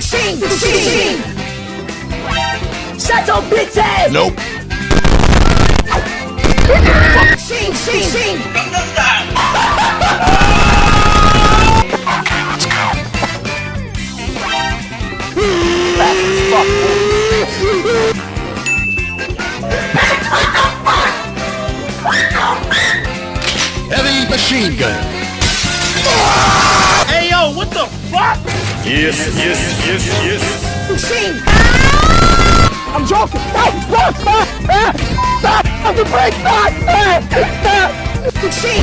Machine! Machine! Shut your bitch ass! Nope. Machine! Machine! Heavy machine gun. Hey yo, what the fuck? Yes, yes, yes, yes. Machine! Ah! I'm joking! Stop! Stop! Stop! Stop! Stop! Stop! Stop! Stop! Machine!